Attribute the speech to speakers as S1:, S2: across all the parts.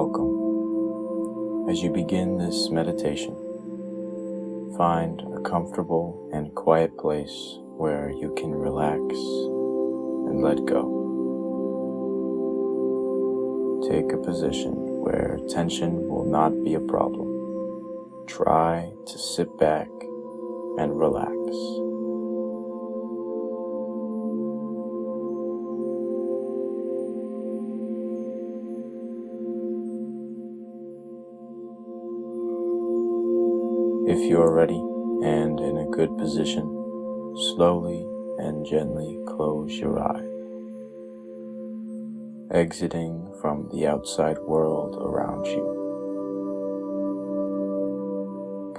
S1: Welcome. As you begin this meditation, find a comfortable and quiet place where you can relax and let go. Take a position where tension will not be a problem. Try to sit back and relax. If you are ready and in a good position, slowly and gently close your eyes, exiting from the outside world around you.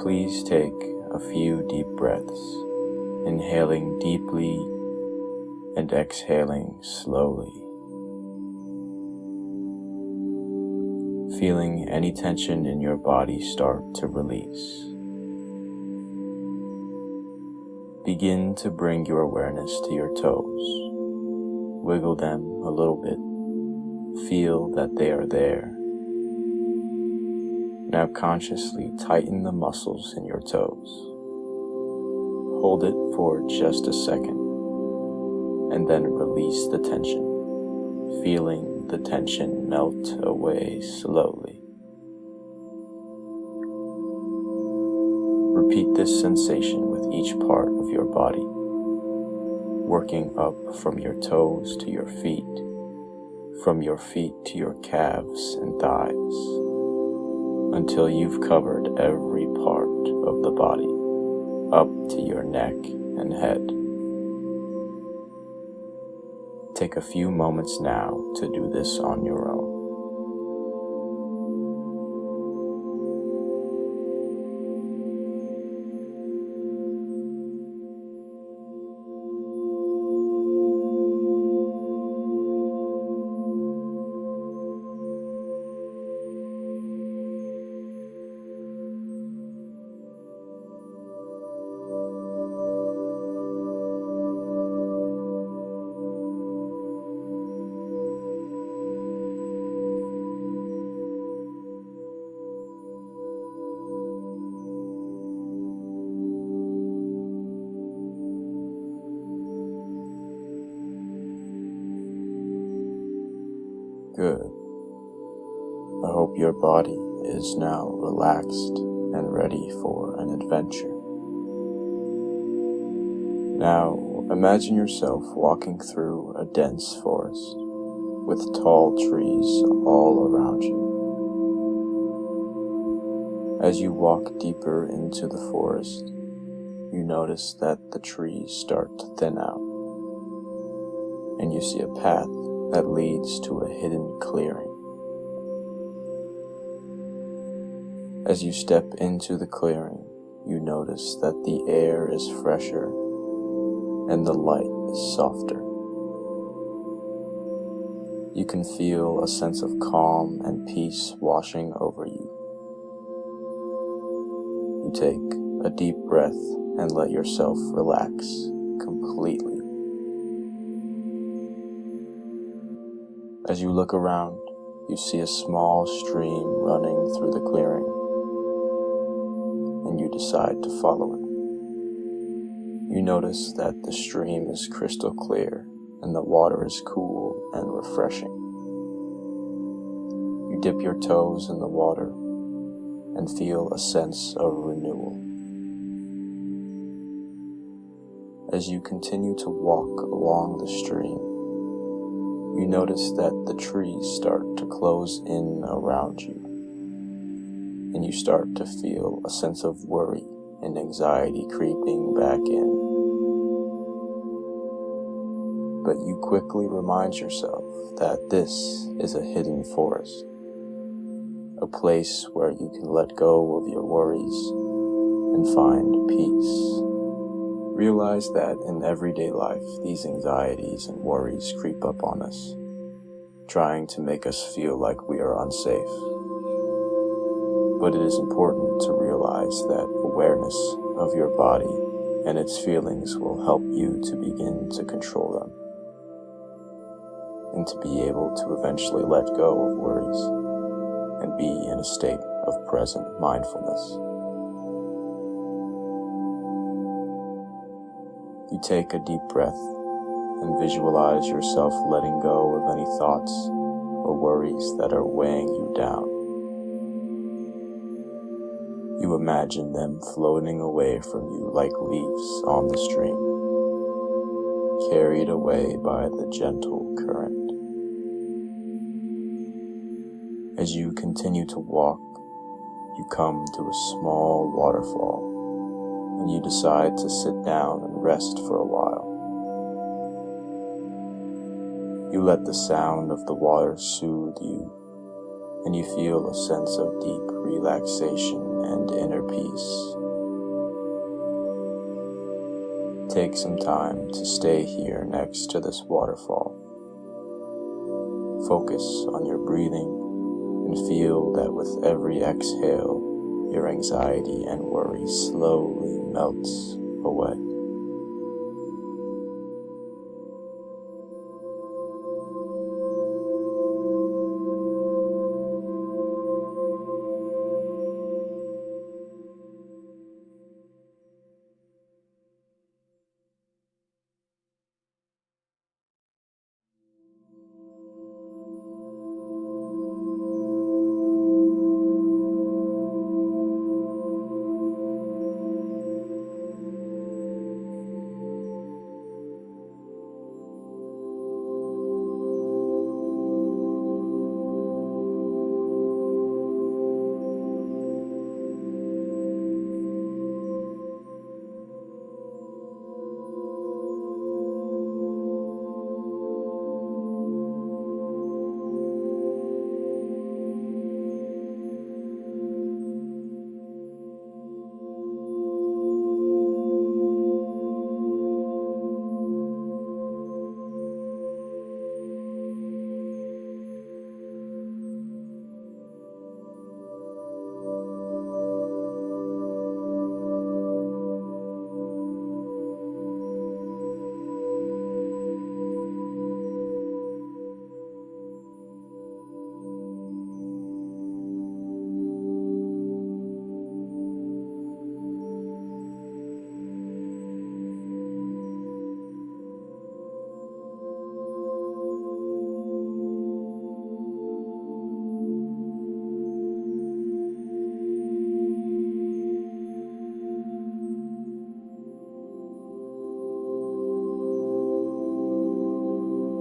S1: Please take a few deep breaths, inhaling deeply and exhaling slowly. Feeling any tension in your body start to release. Begin to bring your awareness to your toes. Wiggle them a little bit. Feel that they are there. Now consciously tighten the muscles in your toes. Hold it for just a second and then release the tension, feeling the tension melt away slowly. Repeat this sensation with each part of your body, working up from your toes to your feet, from your feet to your calves and thighs, until you've covered every part of the body, up to your neck and head. Take a few moments now to do this on your own. Good. I hope your body is now relaxed and ready for an adventure. Now imagine yourself walking through a dense forest with tall trees all around you. As you walk deeper into the forest, you notice that the trees start to thin out, and you see a path that leads to a hidden clearing. As you step into the clearing, you notice that the air is fresher and the light is softer. You can feel a sense of calm and peace washing over you. You take a deep breath and let yourself relax completely. As you look around, you see a small stream running through the clearing, and you decide to follow it. You notice that the stream is crystal clear and the water is cool and refreshing. You dip your toes in the water and feel a sense of renewal. As you continue to walk along the stream, you notice that the trees start to close in around you, and you start to feel a sense of worry and anxiety creeping back in. But you quickly remind yourself that this is a hidden forest, a place where you can let go of your worries and find peace. Realize that in everyday life, these anxieties and worries creep up on us, trying to make us feel like we are unsafe. But it is important to realize that awareness of your body and its feelings will help you to begin to control them and to be able to eventually let go of worries and be in a state of present mindfulness. You take a deep breath and visualize yourself letting go of any thoughts or worries that are weighing you down. You imagine them floating away from you like leaves on the stream, carried away by the gentle current. As you continue to walk, you come to a small waterfall and you decide to sit down and rest for a while. You let the sound of the water soothe you and you feel a sense of deep relaxation and inner peace. Take some time to stay here next to this waterfall. Focus on your breathing and feel that with every exhale, your anxiety and worry slowly melts away.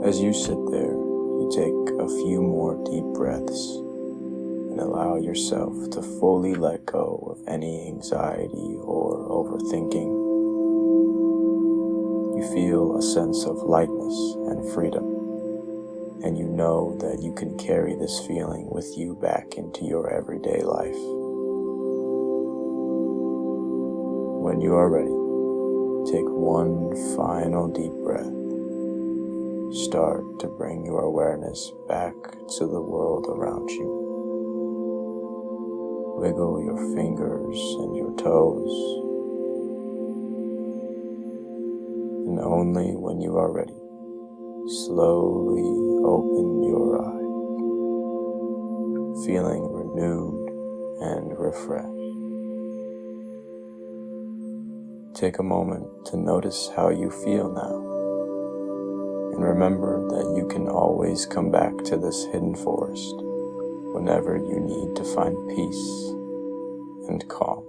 S1: As you sit there, you take a few more deep breaths and allow yourself to fully let go of any anxiety or overthinking. You feel a sense of lightness and freedom, and you know that you can carry this feeling with you back into your everyday life. When you are ready, take one final deep breath start to bring your awareness back to the world around you. Wiggle your fingers and your toes. And only when you are ready, slowly open your eyes, feeling renewed and refreshed. Take a moment to notice how you feel now and remember that you can always come back to this hidden forest whenever you need to find peace and calm.